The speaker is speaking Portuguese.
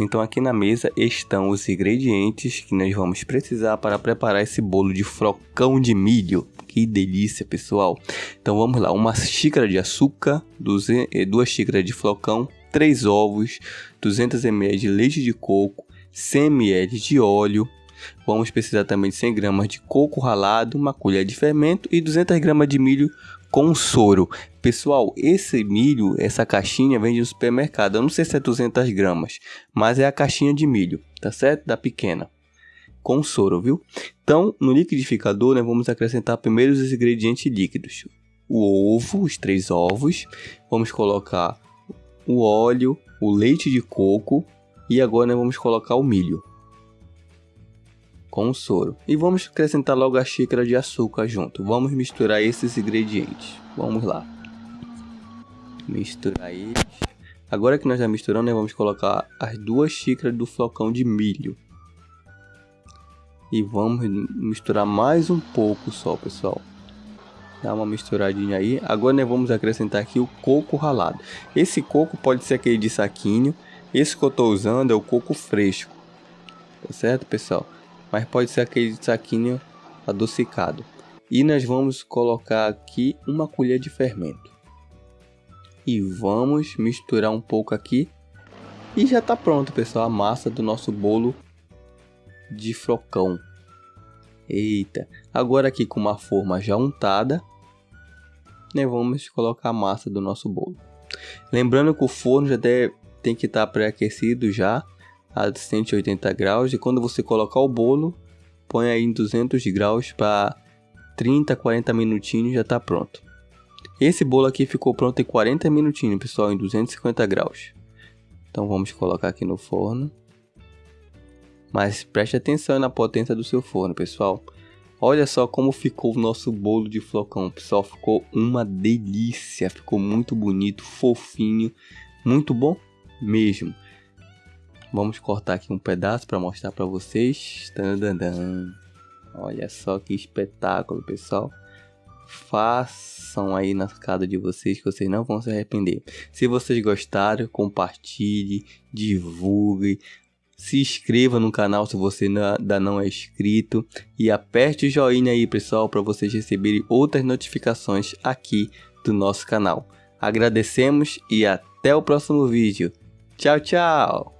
Então aqui na mesa estão os ingredientes que nós vamos precisar para preparar esse bolo de flocão de milho. Que delícia, pessoal! Então vamos lá, uma xícara de açúcar, duas xícaras de flocão, 3 ovos, 200 ml de leite de coco, 100 ml de óleo, Vamos precisar também de 100 gramas de coco ralado, uma colher de fermento e 200 gramas de milho com soro. Pessoal, esse milho, essa caixinha vende no supermercado. Eu não sei se é 200 gramas, mas é a caixinha de milho, tá certo? Da pequena. Com soro, viu? Então, no liquidificador, né, vamos acrescentar primeiro os ingredientes líquidos. O ovo, os três ovos. Vamos colocar o óleo, o leite de coco e agora né, vamos colocar o milho com o soro. E vamos acrescentar logo a xícara de açúcar junto. Vamos misturar esses ingredientes. Vamos lá. Misturar eles. Agora que nós já misturamos, né, vamos colocar as duas xícaras do flocão de milho. E vamos misturar mais um pouco só, pessoal. Dá uma misturadinha aí. Agora né, vamos acrescentar aqui o coco ralado. Esse coco pode ser aquele de saquinho. Esse que eu estou usando é o coco fresco. Tá certo, pessoal? Mas pode ser aquele saquinho adocicado. E nós vamos colocar aqui uma colher de fermento. E vamos misturar um pouco aqui. E já está pronto, pessoal, a massa do nosso bolo de flocão. Eita, agora aqui com uma forma já untada, né, vamos colocar a massa do nosso bolo. Lembrando que o forno já deve, tem que estar tá pré-aquecido já a 180 graus e quando você colocar o bolo, põe aí em 200 graus para 30, 40 minutinhos já está pronto. Esse bolo aqui ficou pronto em 40 minutinhos, pessoal, em 250 graus. Então vamos colocar aqui no forno. Mas preste atenção na potência do seu forno, pessoal. Olha só como ficou o nosso bolo de flocão, pessoal. Ficou uma delícia, ficou muito bonito, fofinho, muito bom mesmo. Vamos cortar aqui um pedaço para mostrar para vocês. Olha só que espetáculo, pessoal. Façam aí na casa de vocês que vocês não vão se arrepender. Se vocês gostaram, compartilhe, divulgue, se inscreva no canal se você ainda não é inscrito e aperte o joinha aí, pessoal, para vocês receberem outras notificações aqui do nosso canal. Agradecemos e até o próximo vídeo. Tchau, tchau!